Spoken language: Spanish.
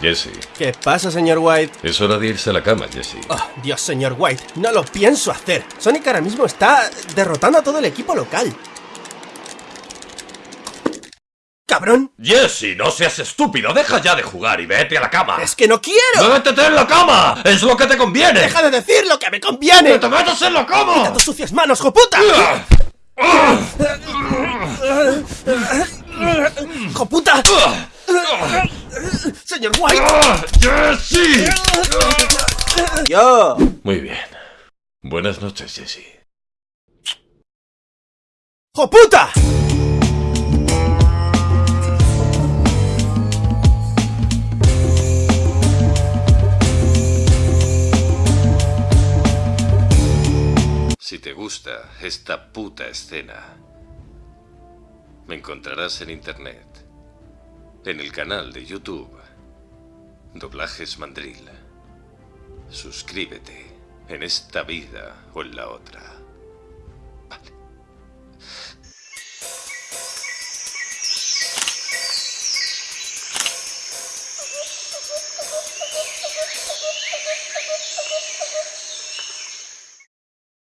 Jesse, ¿Qué pasa, señor White? es hora de irse a la cama, Jesse. Oh, Dios, señor White, no lo pienso hacer. Sonic ahora mismo está derrotando a todo el equipo local. ¡Cabrón! Jesse, no seas estúpido, deja ya de jugar y vete a la cama. ¡Es que no quiero! ¡Métete en la cama! ¡Es lo que te conviene! ¡Deja de decir lo que me conviene! ¡Que te metas en la ¡Quita cama! tus sucias manos, joputa! ¡Joputa! ¡Señor White! ¡Jesse! ¡Yo! Muy bien. Buenas noches, Jesse. ¡Joputa! Si te gusta esta puta escena, me encontrarás en internet, en el canal de YouTube, Doblajes Mandril. Suscríbete en esta vida o en la otra.